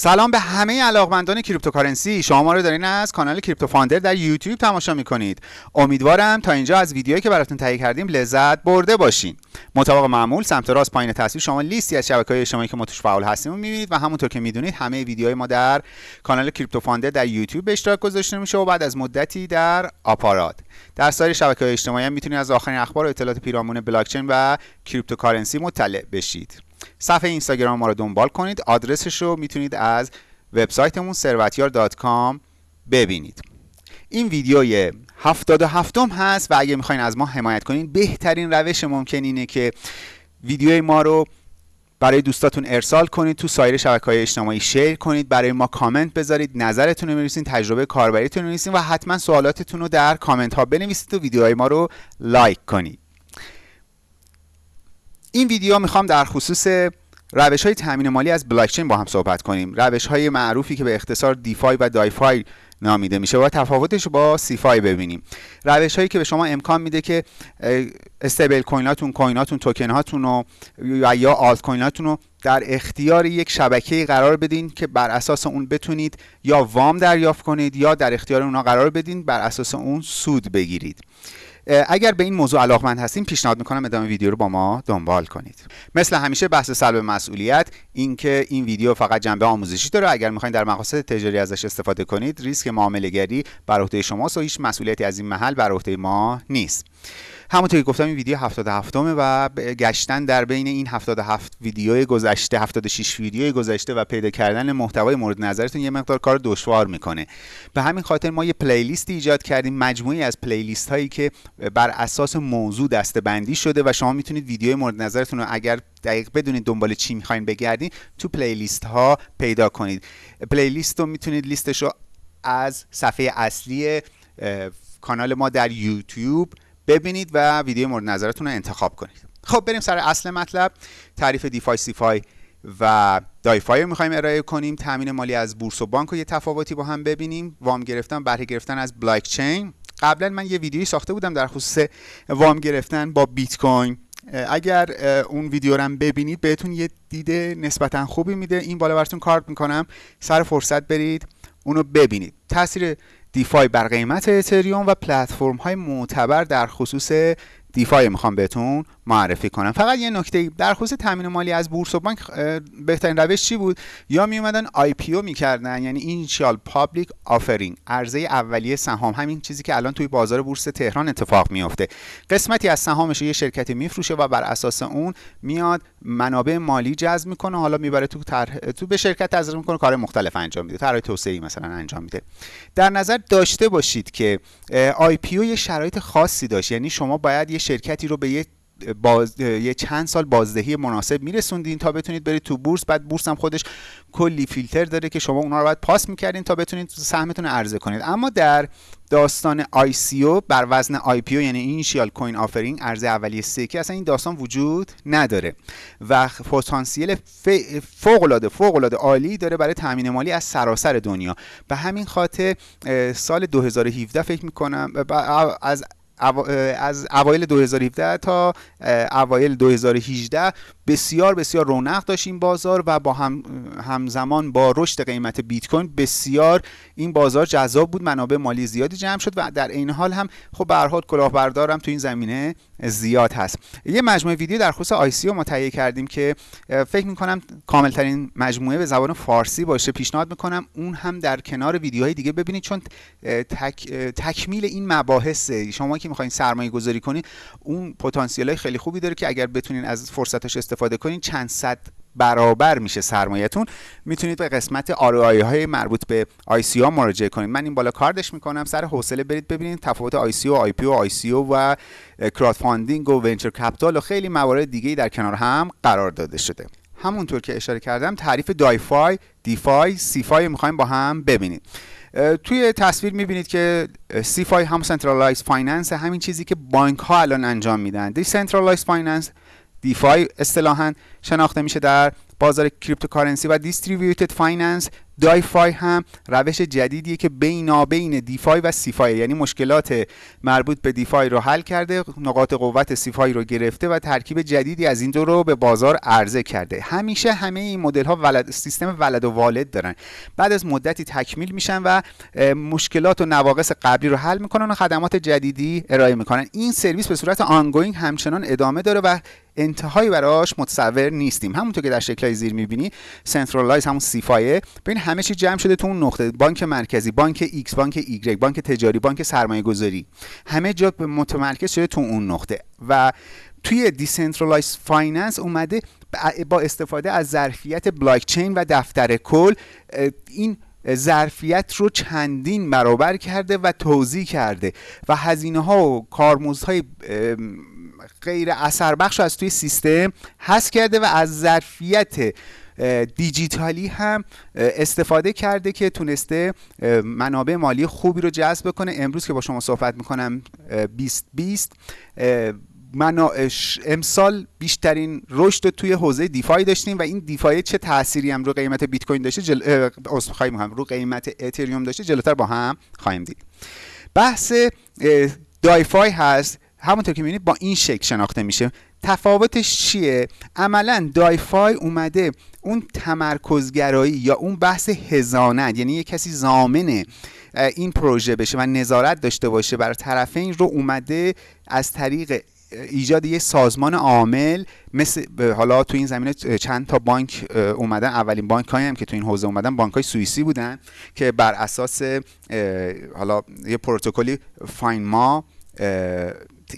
سلام به همه علاقمندان cryptocurrency. شما ما رو دارین از کانال کریپتو فاندر در یوتیوب تماشا می‌کنید. امیدوارم تا اینجا از ویدیویی که براتون تهیه کردیم لذت برده باشین. مطابق معمول سمت راست پایین تصویر شما لیستی از های اجتماعی که ما توش فعال هستیم می‌بینید و همونطور که می‌دونید همه ویدیوهای ما در کانال کریپتو فاندر در یوتیوب به اشتراک گذاشته میشه و بعد از مدتی در آپارات. در سایر های اجتماعی هم می‌تونید از آخرین اخبار و اطلاعات پیرامون بلاکچین و cryptocurrency مطلع بشید. صفحه اینستاگرام ما رو دنبال کنید. آدرسش رو می‌تونید از وبسایتمون ثروتیار.com ببینید. این ویدیوی 77 م هست و اگه می‌خواین از ما حمایت کنین بهترین روش ممکن اینه که ویدیوی ما رو برای دوستاتون ارسال کنید تو سایر شبکه های اجتماعی شیر کنید برای ما کامنت بذارید نظرتون رو بنویسید تجربه کاربریتون رو بنویسید و حتما سوالاتتون رو در کامنت ها بنویسید و ویدیوهای ما رو لایک کنید. این ویدیو می‌خوام در خصوص روش های تامین مالی از بلاکچین با هم صحبت کنیم. روش های معروفی که به اختصار DeFi و DeFi نامیده میشه و تفاوتش رو با CeFi ببینیم. روش هایی که به شما امکان میده که stablecoin اتون coin اتون توکن هاتون و یا آلت کویناتون رو در اختیار یک شبکه قرار بدین که بر اساس اون بتونید یا وام دریافت کنید یا در اختیار اونا قرار بدین بر اساس اون سود بگیرید. اگر به این موضوع علاقمند هستیم پیشنهاد می‌کنم ادامه ویدیو رو با ما دنبال کنید. مثل همیشه بحث سلب مسئولیت اینکه این ویدیو فقط جنبه آموزشی داره. اگر می‌خواین در مقاصد تجاری ازش استفاده کنید ریسک معامله گری بر عهده شماست و هیچ مسئولیتی از این محل بر عهده ما نیست. همونطور که گفتم این ویدیو 77 همه و گشتن در بین این 77 ویدیو گذشته 76 ویدیو گذشته و پیدا کردن محتوای مورد نظرتون یه مقدار کار دشوار می‌کنه. به همین خاطر ما یه playlist ایجاد کردیم مجموعی از playlist هایی که بر اساس موضوع دسته بندی شده و شما می‌تونید ویدیو مورد نظرتون رو اگر دقیق بدونید دنبال چی می‌خواین بگردین تو playlist ها پیدا کنید. playlist رو می‌تونید لیستش رو از صفحه اصلی کانال ما در یوتیوب ببینید و ویدیو مورد نظرتون رو انتخاب کنید. خب بریم سر اصل مطلب. تعریف DeFi CeFi و DiFi رو می‌خوایم ارائه کنیم. تامین مالی از بورس و بانک و یه تفاوتی با هم ببینیم. وام گرفتن بهره گرفتن از بلاکچین قبلا من یه ویدیویی ساخته بودم در خصوص وام گرفتن با بیت کوین. اگر اون ویدیو رو ببینید بهتون یه دید نسبتا خوبی میده. این بالا براتون کارت می‌کنم. سر فرصت برید اونو ببینید. تاثیر DeFi بر قیمت اتریوم و پلتفرم های معتبر در خصوص DeFi می‌خوام بهتون معرفی کنم فقط یه نکته در خصوص تامین مالی از بورس و بانک بهترین روش چی بود؟ یا می اومدن IPO می‌کردن یعنی initial public offering عرضه اولیه سهام همین چیزی که الان توی بازار بورس تهران اتفاق میفته قسمتی از سهامش یه شرکتی میفروشه و بر اساس اون میاد منابع مالی جذب می‌کنه. حالا می‌بره تو تو به شرکت تزریق می‌کنه کار مختلف انجام میده طرح توسعه مثلا انجام میده. در نظر داشته باشید که IPO یه شرایط خاصی داشت یعنی شما باید یه شرکتی رو به یه باز... یه چند سال بازدهی مناسب میرسوندین تا بتونید برید تو بورس. بعد بورس هم خودش کلی فیلتر داره که شما اونها رو باید پاس می‌کردین تا بتونید سهمتون رو عرضه کنید. اما در داستان او بر وزن او یعنی اینشیال کوین آفرینگ عرضه اولیه سکی اصلا این داستان وجود نداره. و پتانسیل فوق العاده فوق العاده عالی داره برای تامین مالی از سراسر دنیا. به همین خاطر سال 2017 فکر می‌کنم از از اوایل 2017 تا اوایل 2018 بسیار بسیار رونق داشت این بازار و با هم همزمان با رشد قیمت بیت کوین بسیار این بازار جذاب بود منابع مالی زیادی جمع شد و در این حال هم خب به هر حال کلاهبردارم تو این زمینه زیاد هست. یه مجموعه ویدیو در خصوص آی سی ما تهیه کردیم که فکر می‌کنم کامل ترین مجموعه به زبان فارسی باشه. پیشنهاد می‌کنم اون هم در کنار ویدیوهای دیگه ببینید چون تک، تکمیل این مباحث شما که می‌خواین سرمایه گذاری کنید اون پتانسیل خیلی خوبی داره که اگر بتونین از فرصتش استفاده کنین چند صد برابر میشه سرمایهتون. می‌تونید به قسمت آرای های مربوط به ICO مراجعه کنید من این بالا کاردش می‌کنم. سر حوصله برید ببینید تفاوت ICO و IPO و ICO و crowdfunding و venture capital و خیلی موارد دیگه در کنار هم قرار داده شده. همونطور که اشاره کردم تعریف DiFi DeFi CeFi می‌خوایم با هم ببینید توی تصویر می‌بینید که CeFi هم centralized finance همین چیزی که بانک ها الان انجام میدن. decentralized finance DeFi اصطلاحا شناخته میشه در بازار cryptocurrency و distributed finance DiFi هم روش جدیدیه که بینابین DeFi و CeFi. یعنی مشکلات مربوط به DeFi رو حل کرده نقاط قوت CeFi رو گرفته و ترکیب جدیدی از این دو رو به بازار عرضه کرده. همیشه همه این مدل ها ولد سیستم ولد و والد دارن. بعد از مدتی تکمیل میشن و مشکلات و نواقص قبلی رو حل می‌کنن و خدمات جدیدی ارائه می‌کنن. این سرویس به صورت ongoing همچنان ادامه داره و انتهایی براش متصور نیستیم. همونطور که در شکلهای زیر می‌بینی centralized همون CeFi ه. ببین همه چی جمع شده تو اون نقطه. بانک مرکزی بانک ایکس بانک ایگرگ بانک تجاری بانک سرمایه گذاری همه جا متمرکز شده تو اون نقطه. و توی decentralized finance اومده با استفاده از ظرفیت بلاک چین و دفتر کل این ظرفیت رو چندین برابر کرده و توضیح کرده. و هزینه ها و کارمزدهای غیر اثر بخش از توی سیستم هست کرده و از ظرفیت دیجیتالی هم استفاده کرده که تونسته منابع مالی خوبی رو جذب کنه امروز که با شما صحبت می‌کنم 2020 من امسال بیشترین رشد توی حوزه دیفای داشتیم و این دیفای چه تأثیری هم رو قیمت بیت کوین داشته جل... هم رو قیمت اتریوم داشته جلوتر با هم خواهیم دید. بحث دایفای هست. همونطور که می‌بینید با این شکل شناخته میشه. تفاوتش چیه؟ عملا دایفای اومده اون تمرکزگرایی یا اون بحث هزانت یعنی یه کسی زامن این پروژه بشه و نظارت داشته باشه بر طرفین رو اومده از طریق ایجاد یه سازمان عامل مثل حالا تو این زمینه چند تا بانک اومدن. اولین بانک هم که تو این حوزه اومدن بانک های سوئیسی بودن که بر اساس حالا یه پروتکلی فاین ما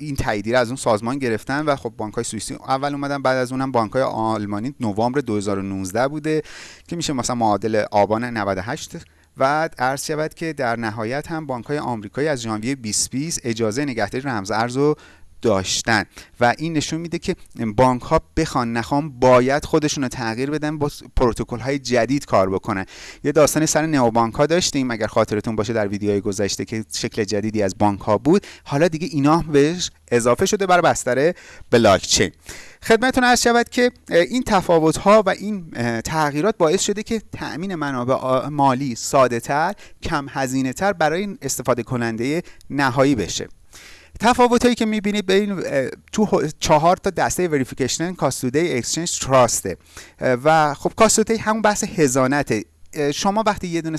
این تاییدیه از اون سازمان گرفتن و خب بانک های سوئیسی اول اومدن بعد از اونم بانک های آلمانی نوامبر 2019 بوده که میشه مثلا معادل آبان 98 و عرض شود که در نهایت هم بانک های آمریکایی از ژانویه 2020 اجازه نگهداری رمز ارز رو داشتن. و این نشون میده که بانک ها بخوان نخوان باید خودشون رو تغییر بدن با پروتکل های جدید کار بکنن. یه داستانی سر نئو بانک ها داشتیم. اگر خاطرتون باشه در ویدیوهای گذشته که شکل جدیدی از بانک ها بود حالا دیگه اینا بهش اضافه شده بر بستر بلاک چین خدمتتون عرض شود که این تفاوت ها و این تغییرات باعث شده که تأمین منابع مالی ساده تر کم هزینه تر برای استفاده کننده نهایی بشه. تفاوت هایی که می‌بینید بین تو چهار تا دسته وریفیکیشن کاستودی اکسچنج تراسته. و خب کاستودی همون بحث هزانته شما وقتی یه دونه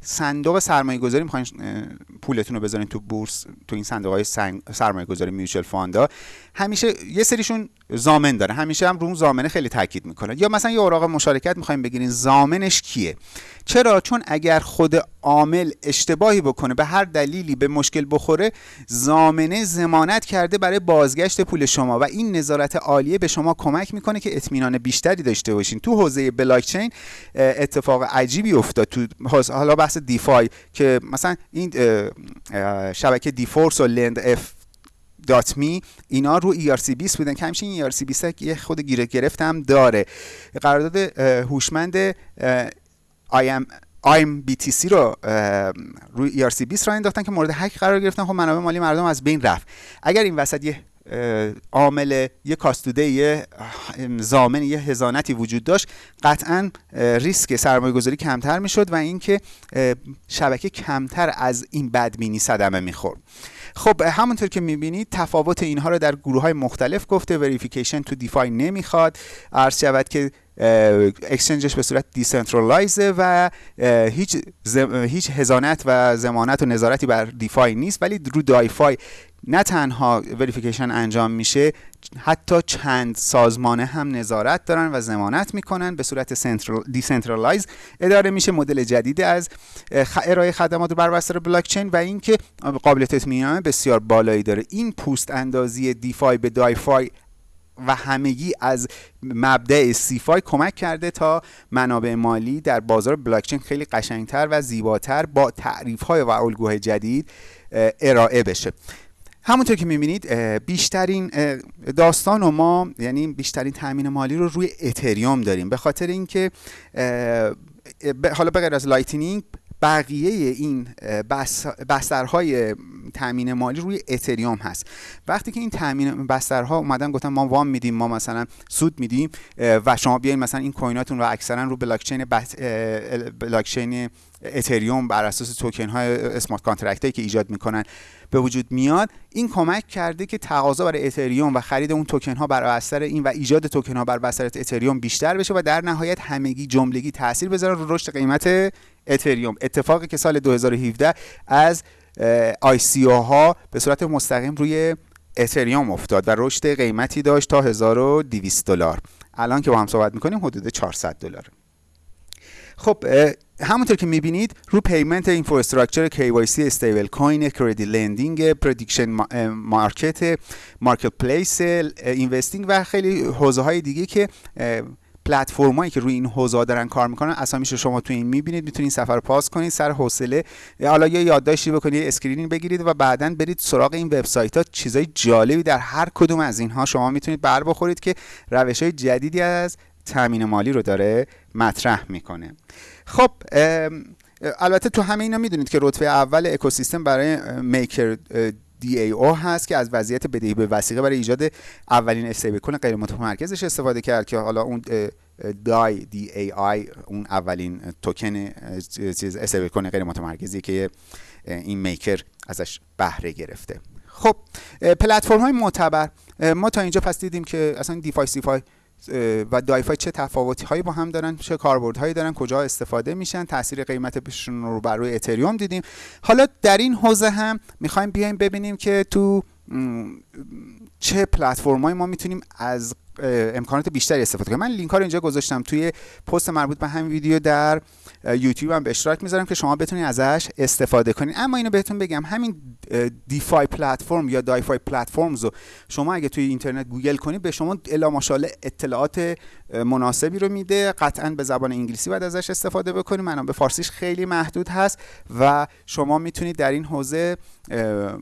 صندوق سرمایه گذاری می‌خواین پولتون رو بذارین تو بورس تو این صندوق های سرمایه گذاری میوچل فاندا همیشه یه سریشون زامن داره. همیشه هم رو اون خیلی تاکید می‌کنه. یا مثلا یه اوراق مشارکت می‌خوایم بگیرین زامنش کیه؟ چرا؟ چون اگر خود عامل اشتباهی بکنه به هر دلیلی به مشکل بخوره ضامنه ضمانت کرده برای بازگشت پول شما و این نظارت عالیه به شما کمک می‌کنه که اطمینان بیشتری داشته باشین. تو حوزه بلاکچین اتفاق عجیبی افتاد تو حالا بحث DeFi که مثلا این شبکه dForce و Lendf.Me اینا رو ERC 20 بودن. که همچنین این ERC 20 یه خورده گیری هم داره. قرارداد هوشمند IM آیم بی تی سی رو روی ERC 20 را انداختن که مورد حک قرار گرفتن. خب منابع مالی مردم از بین رفت. اگر این وسط یه عامل یه کاستوده یه زامن یه هزانتی وجود داشت قطعا ریسک سرمایه گذاری کمتر می‌شد و اینکه شبکه کمتر از این بدبینی صدمه می‌خورد. خب همونطور که می‌بینید تفاوت اینها رو در گروه های مختلف گفته وریفیکیشن تو دیفای نمی‌خواد. عرض شود که exchange ش به صورت decentralized ه و هیچ, هیچ ضمانت و ضمانت و نظارتی بر DeFi نیست ولی رو DiFi نه تنها verification انجام میشه حتی چند سازمانه هم نظارت دارن و ضمانت می‌کنن به صورت decentralized اداره میشه مدل جدید از ارائه خدمات بر بستر بلاکچین و اینکه قابلیت اطمینان بسیار بالایی داره. این پوست اندازی DeFi به DiFi و همگی از مبدأ CeFi کمک کرده تا منابع مالی در بازار بلاکچین خیلی قشنگتر و زیباتر با تعریف های و الگوهای جدید ارائه بشه. همونطور که می‌بینید بیشترین داستان و ما یعنی بیشترین تامین مالی رو روی اتریوم داریم. به خاطر اینکه حالا به غیر از لایتنینگ بقیه این بسترهای تامین مالی روی اتریوم هست. وقتی که این تامین بسترها اومدن گفتن ما وام میدیم ما مثلا سود میدیم و شما بیاین مثلا این coin اتون رو اکثرا رو بلاکچین بلاکچین اتریوم بر اساس توکن های smart contract که ایجاد می‌کنن به وجود میاد این کمک کرده که تقاضا برای اتریوم و خرید اون توکن ها بر اثر این و ایجاد توکن ها بر اثر اتریوم بیشتر بشه و در نهایت همگی جملگی تاثیر بذاره رو رشد قیمت اتریوم اتفاقی که سال 2017 از ICO ها به صورت مستقیم روی اتریوم افتاد و رشد قیمتی داشت تا 1200 دلار. الان که با هم صحبت می‌کنیم حدود 400 دلار خب همونطور که می‌بینید رو payment infrastructure KYC stablecoin credit lending prediction market marketplace investing و خیلی حوزه های دیگه که پلتفرمایی که روی این حوزه دارن کار می‌کنن. اسامیش شما تو این می‌بینید می‌تونید صفر پاز کنید سر حوصله. حالا یه یادداشتی بکنید screening بگیرید و بعدا برید سراغ این وبسایت ها چیزای جالبی در هر کدوم از اینها شما می‌تونید بر بخورید که روش های جدیدی از تامین مالی رو داره مطرح می‌کنه. خب البته تو همه اینا می‌دونید که رتبه اول اکوسیستم برای MakerDAO هست که از وضعیت بدهی به وثیقه برای ایجاد اولین stablecoin غیر متمرکزش استفاده کرد که حالا اون DAI D A I اون اولین توکن چیز stablecoin غیر متمرکزی که این Maker ازش بهره گرفته. خب پلتفرم های معتبر ما تا اینجا پس دیدیم که اصلا DeFi CeFi و DeFi چه تفاوتی هایی با هم دارن چه کاربردهایی دارن کجا استفاده میشن تاثیر قیمتشون رو بر روی اتریوم دیدیم. حالا در این حوزه هم می‌خوایم بیایم ببینیم که تو چه پلتفرمایی ما می‌تونیم از امکانات بیشتری استفاده کنیم من لینک ها رو اینجا گذاشتم. توی پست مربوط به همین ویدیو در یوتیوب هم به اشتراک می‌ذارم که شما بتونید ازش استفاده کنید. اما اینو بهتون بگم همین DeFi platform یا DeFi platforms رو شما اگه توی اینترنت گوگل کنید به شما الا ماشاءالله اطلاعات مناسبی رو میده. قطعا به زبان انگلیسی باید ازش استفاده بکنید. منم به فارسیش خیلی محدود هست و شما می‌تونید در این حوزه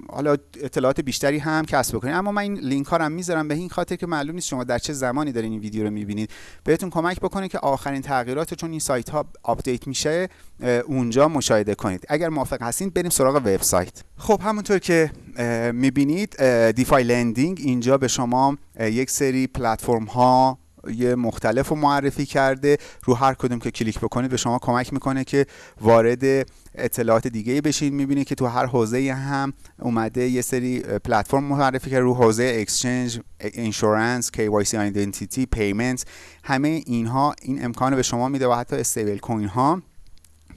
حالا اطلاعات بیشتری هم کسب بکنید اما من این لینک ها رو می‌ذارم. به این خاطر که معلوم نیست شما در چه زمانی دارین این ویدیو رو می‌بینید. بهتون کمک بکنه که آخرین تغییرات چون این سایت ها آپدیت میشه اونجا مشاهده کنید. اگر موافق هستین بریم سراغ وبسایت. خب همونطور که می‌بینید DeFi lending اینجا به شما یک سری پلتفرم ها یه مختلف رو معرفی کرده رو هر کدوم که کلیک بکنید به شما کمک می‌کنه که وارد اطلاعات دیگه بشین. می‌بینید که تو هر حوزه هم اومده یه سری پلتفرم معرفی کرده رو حوزه exchange insurance KYC identity payment همه اینها این امکان به شما میده و حتی stablecoin ها.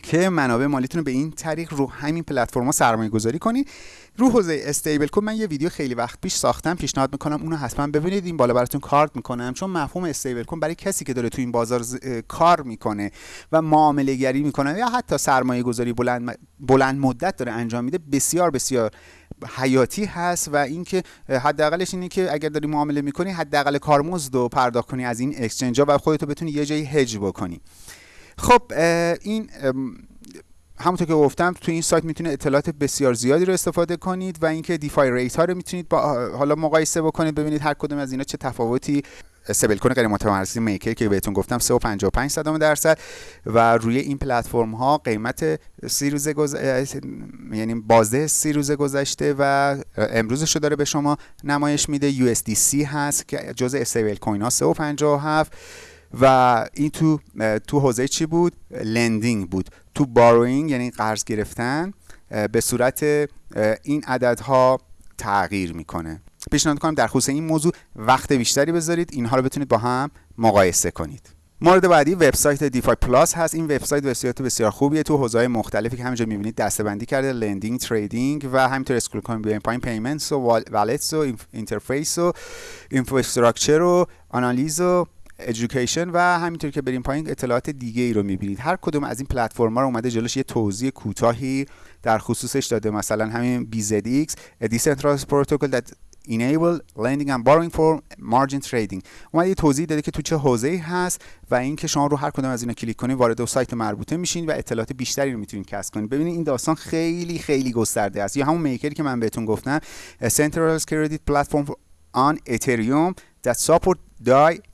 که منابع مالیتون رو به این طریق رو همین پلتفرما سرمایه گذاری کنید رو حوزه stablecoin من یه ویدیو خیلی وقت پیش ساختم. پیشنهاد می‌کنم اونو حتما ببینید. این بالا براتون کارت می‌کنم. چون مفهوم stablecoin برای کسی که داره تو این بازار کار می‌کنه و معامله گری می‌کنه یا حتی سرمایه گذاری بلند, بلند مدت داره انجام میده بسیار بسیار حیاتی هست. و اینکه حداقلش اینه که اگر داری معامله می‌کنی حداقل کارمزد رو پرداخت کنی از این اکسچنج ها و خودتو بتونی یه جایی هج بکنی. خب این همونطور که گفتم تو این سایت می‌تونید اطلاعات بسیار زیادی رو استفاده کنید و اینکه دیفای ریت ها رو می‌تونید با حالا مقایسه بکنید ببینید هر کدوم از اینا چه تفاوتی stablecoin غیر متمرکز Maker که بهتون گفتم 3.55 صدم درصد و روی این پلتفرم ها قیمت سی روزه گز... یعنی بازده سی روزه گذشته و امروزش رو داره به شما نمایش میده. USDC هست که جزء stablecoin ها 3.57 و این تو تو حوزه چی بود؟ lending بود. تو borrowing یعنی قرض گرفتن به صورت این عددها تغییر می‌کنه. پیشنهاد کنم در خصوص این موضوع وقت بیشتری بذارید اینها رو بتونید با هم مقایسه کنید. مورد بعدی وبسایت DeFi Pulse هست. این وبسایت وبسایت بسیار خوبیه. تو حوزه‌های مختلفی که همینجا می‌بینید دسته‌بندی کرده lending trading و همینطور scroll کنید بیاین پایین. payments و wallets و interface و infrastructure و آنالیز و education و همینطور که بریم پایین اطلاعات دیگه ای رو می‌بینید. هر کدوم از این پلتفرم ها رو اومده جلوش یه توضیح کوتاهی در خصوصش داده. مثلا همین BZX a decentralized protocol that enable lending and borrowing for margin trading. اومده یه توضیح داده که تو چه حوزه‌ای هست و اینکه شما رو هر کدوم از اینا کلیک کنید وارد سایت مربوطه میشین و اطلاعات بیشتری رو می‌تونید کسب کنید. ببینید این داستان خیلی خیلی گسترده است. یا همون میکری که من بهتون گفتم centralized credit platform on ethereum that support DAI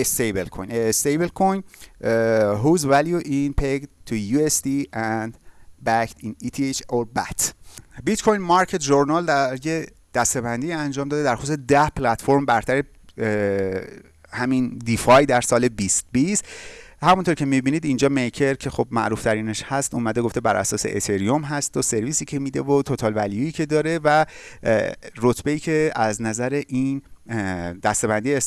a stable coin. A stable coin uh, whose value is pegged to USD and backed in ETH or BAT Bitcoin Market Journal در یه دسته‌بندی انجام داده در خصوص ده پلتفرم برتر همین DeFi در سال 2020 همونطور که می‌بینید اینجا Maker که خب معروف ترینش هست اومده گفته بر اساس اتریوم هست و سرویسی که میده و total value ی که داره و رتبه ای که از نظر این دسته‌بندی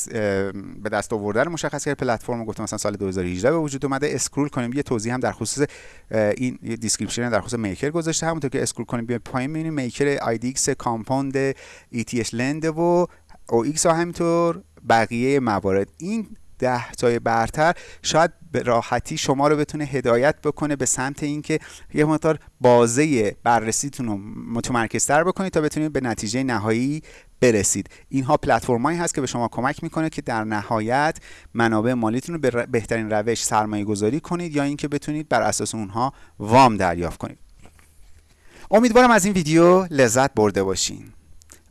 به دست آوردن مشخص کرد پلتفرم گفتم مثلا سال 2018 به وجود اومده. scroll کنیم یه توضیح هم در خصوص این description در خصوص Maker گذاشته. همونطور که scroll کنیم بیا پایین می‌بینیم Maker آی Compound ETHLend و ایکس و همینطور بقیه موارد. این ده تای برتر شاید به راحتی شما رو بتونه هدایت بکنه به سمت اینکه یه مقدار بازه بررسیتون رو متمرکزتر بکنید تا بتونید به نتیجه نهایی برسید. اینها پلتفرمایی هست که به شما کمک می‌کنه که در نهایت منابع مالیتون رو به بهترین روش سرمایه گذاری کنید یا اینکه بتونید بر اساس اونها وام دریافت کنید. امیدوارم از این ویدیو لذت برده باشین.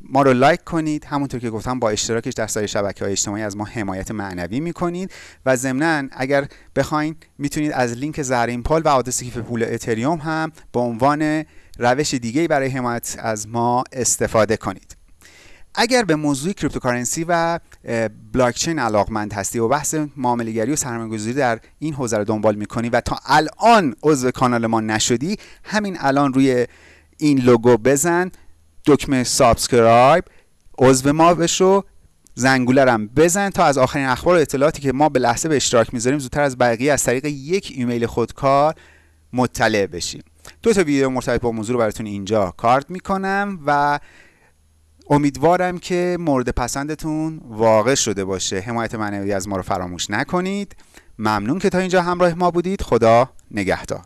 ما رو لایک کنید. همونطور که گفتم با اشتراکش در سایر شبکه های اجتماعی از ما حمایت معنوی می‌کنید و ضمنا اگر بخواین می‌تونید از لینک زرین پال و آدرس کیف پول اتریوم هم به عنوان روش دیگه برای حمایت از ما استفاده کنید. اگر به موضوع cryptocurrency و بلاکچین علاقمند هستی و بحث معامله‌گری و سرمایه‌گذاری در این حوزه رو دنبال می‌کنی و تا الان عضو کانال ما نشدی همین الان روی این لوگو بزن دکمه subscribe عضو ما بشو زنگوله هم بزن تا از آخرین اخبار و اطلاعاتی که ما به لحظه به اشتراک می‌ذاریم زودتر از بقیه از طریق یک ایمیل خودکار مطلع بشیم. دو تا ویدیو مرتبط با موضوع رو براتون اینجا کارت می‌کنم و امیدوارم که مورد پسندتون واقع شده باشه. حمایت معنوی از ما رو فراموش نکنید. ممنون که تا اینجا همراه ما بودید. خدا نگهدار.